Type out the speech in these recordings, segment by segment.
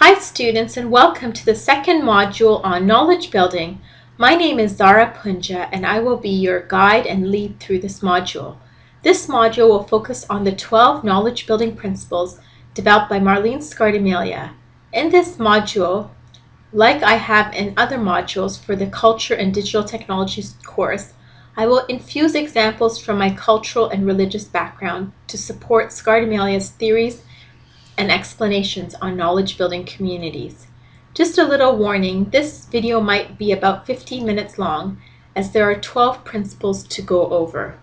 Hi students and welcome to the second module on knowledge building. My name is Zara Punja and I will be your guide and lead through this module. This module will focus on the 12 knowledge building principles developed by Marlene Scardamalia. In this module, like I have in other modules for the Culture and Digital Technologies course, I will infuse examples from my cultural and religious background to support Scardamalia's theories and explanations on knowledge building communities. Just a little warning, this video might be about 15 minutes long as there are 12 principles to go over.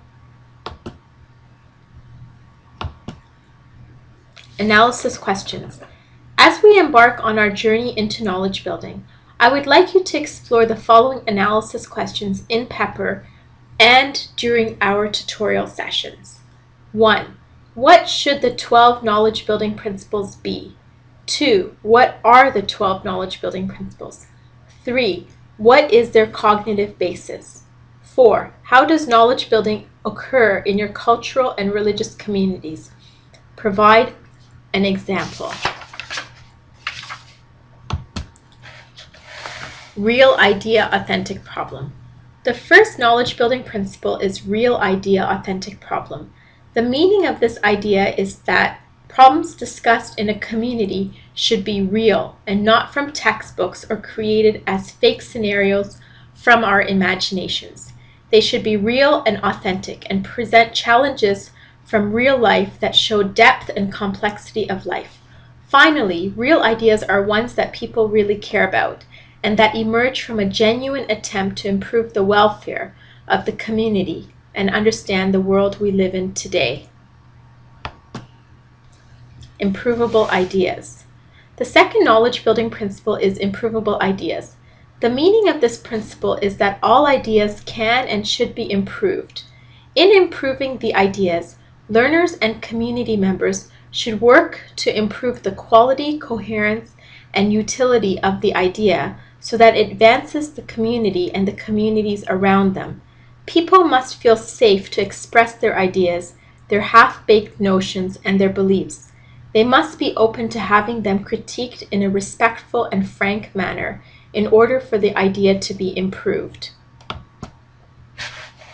Analysis questions. As we embark on our journey into knowledge building, I would like you to explore the following analysis questions in Pepper and during our tutorial sessions. 1. What should the 12 knowledge building principles be? 2. What are the 12 knowledge building principles? 3. What is their cognitive basis? 4. How does knowledge building occur in your cultural and religious communities? Provide an example. Real idea authentic problem. The first knowledge building principle is real idea authentic problem. The meaning of this idea is that problems discussed in a community should be real and not from textbooks or created as fake scenarios from our imaginations. They should be real and authentic and present challenges from real life that show depth and complexity of life. Finally, real ideas are ones that people really care about and that emerge from a genuine attempt to improve the welfare of the community and understand the world we live in today. Improvable ideas. The second knowledge building principle is improvable ideas. The meaning of this principle is that all ideas can and should be improved. In improving the ideas, learners and community members should work to improve the quality, coherence, and utility of the idea so that it advances the community and the communities around them. People must feel safe to express their ideas, their half-baked notions, and their beliefs. They must be open to having them critiqued in a respectful and frank manner in order for the idea to be improved.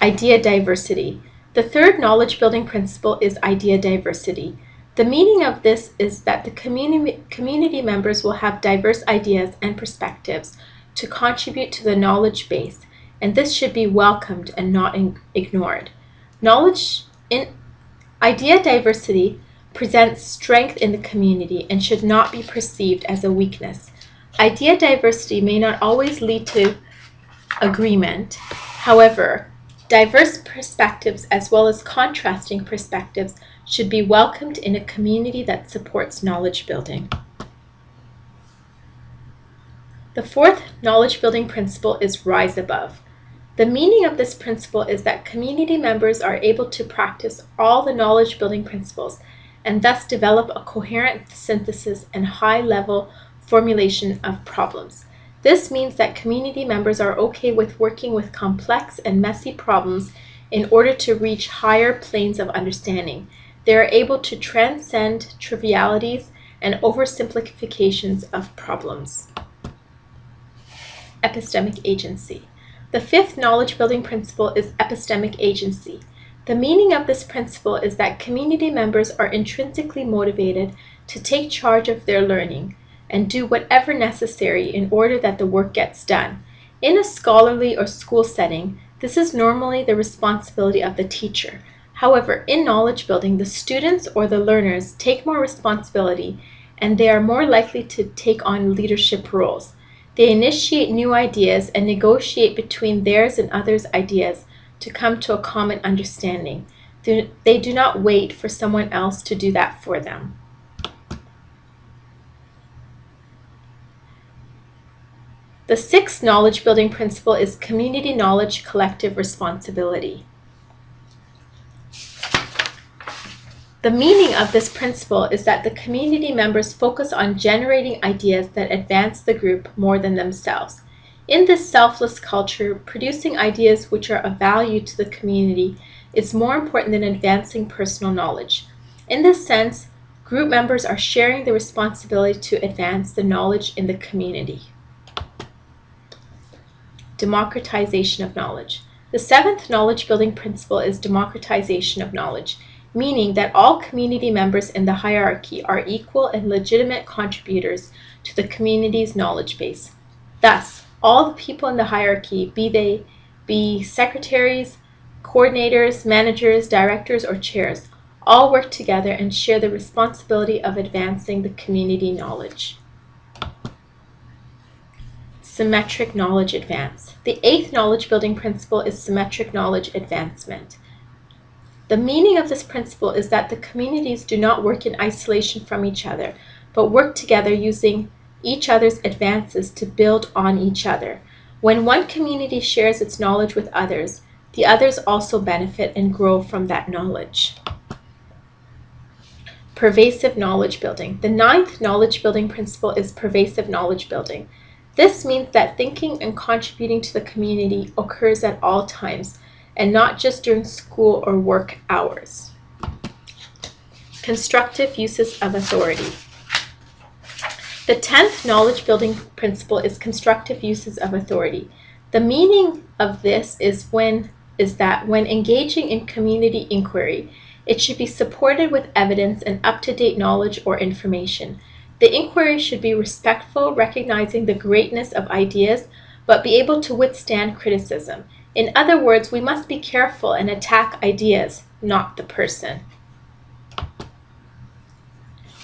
Idea diversity. The third knowledge building principle is idea diversity. The meaning of this is that the community, community members will have diverse ideas and perspectives to contribute to the knowledge base, and this should be welcomed and not ignored. Knowledge in idea diversity presents strength in the community and should not be perceived as a weakness. Idea diversity may not always lead to agreement. However, diverse perspectives as well as contrasting perspectives should be welcomed in a community that supports knowledge building. The fourth knowledge building principle is rise above. The meaning of this principle is that community members are able to practice all the knowledge building principles and thus develop a coherent synthesis and high level formulation of problems. This means that community members are okay with working with complex and messy problems in order to reach higher planes of understanding they are able to transcend trivialities and oversimplifications of problems. Epistemic agency. The fifth knowledge building principle is epistemic agency. The meaning of this principle is that community members are intrinsically motivated to take charge of their learning and do whatever necessary in order that the work gets done. In a scholarly or school setting, this is normally the responsibility of the teacher, However, in knowledge building, the students or the learners take more responsibility and they are more likely to take on leadership roles. They initiate new ideas and negotiate between theirs and others' ideas to come to a common understanding. They do not wait for someone else to do that for them. The sixth knowledge building principle is community knowledge collective responsibility. The meaning of this principle is that the community members focus on generating ideas that advance the group more than themselves. In this selfless culture, producing ideas which are of value to the community is more important than advancing personal knowledge. In this sense, Group members are sharing the responsibility to advance the knowledge in the community. Democratization of knowledge. The seventh knowledge building principle is democratization of knowledge, meaning that all community members in the hierarchy are equal and legitimate contributors to the community's knowledge base. Thus, all the people in the hierarchy, be they be secretaries, coordinators, managers, directors, or chairs, all work together and share the responsibility of advancing the community knowledge. Symmetric knowledge advance. The eighth knowledge building principle is symmetric knowledge advancement. The meaning of this principle is that the communities do not work in isolation from each other, but work together using each other's advances to build on each other. When one community shares its knowledge with others, the others also benefit and grow from that knowledge. Pervasive knowledge building. The ninth knowledge building principle is pervasive knowledge building. This means that thinking and contributing to the community occurs at all times, and not just during school or work hours. Constructive uses of authority. The 10th knowledge building principle is constructive uses of authority. The meaning of this is when is that when engaging in community inquiry, it should be supported with evidence and up-to-date knowledge or information. The inquiry should be respectful, recognizing the greatness of ideas, but be able to withstand criticism. In other words, we must be careful and attack ideas, not the person.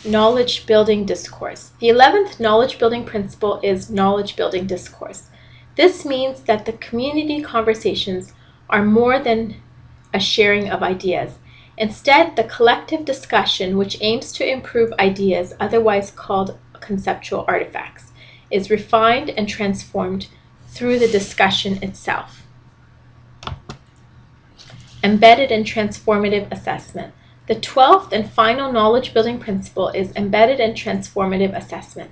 Knowledge building discourse. The 11th knowledge building principle is knowledge building discourse. This means that the community conversations are more than a sharing of ideas. Instead, the collective discussion, which aims to improve ideas, otherwise called conceptual artifacts, is refined and transformed through the discussion itself. Embedded and transformative assessment. The 12th and final knowledge building principle is embedded and transformative assessment.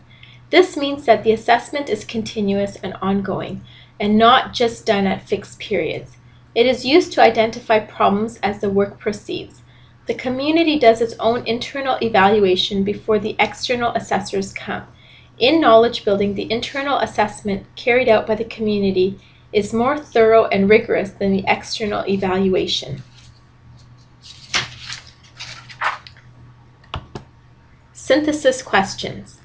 This means that the assessment is continuous and ongoing, and not just done at fixed periods. It is used to identify problems as the work proceeds. The community does its own internal evaluation before the external assessors come. In knowledge building, the internal assessment carried out by the community is more thorough and rigorous than the external evaluation. Synthesis questions.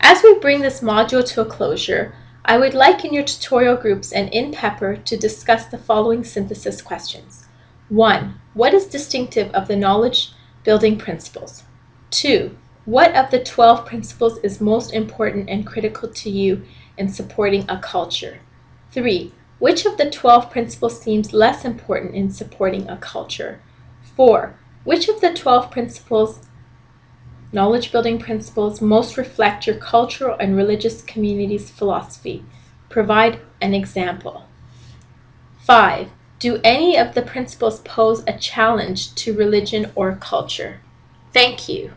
As we bring this module to a closure, I would like in your tutorial groups and in Pepper to discuss the following synthesis questions. 1. What is distinctive of the knowledge building principles? 2. What of the 12 principles is most important and critical to you in supporting a culture? 3. Which of the 12 principles seems less important in supporting a culture? 4. Which of the 12 principles, knowledge building principles, most reflect your cultural and religious community's philosophy? Provide an example. 5. Do any of the principles pose a challenge to religion or culture? Thank you.